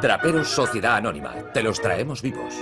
Traperos Sociedad Anónima, te los traemos vivos.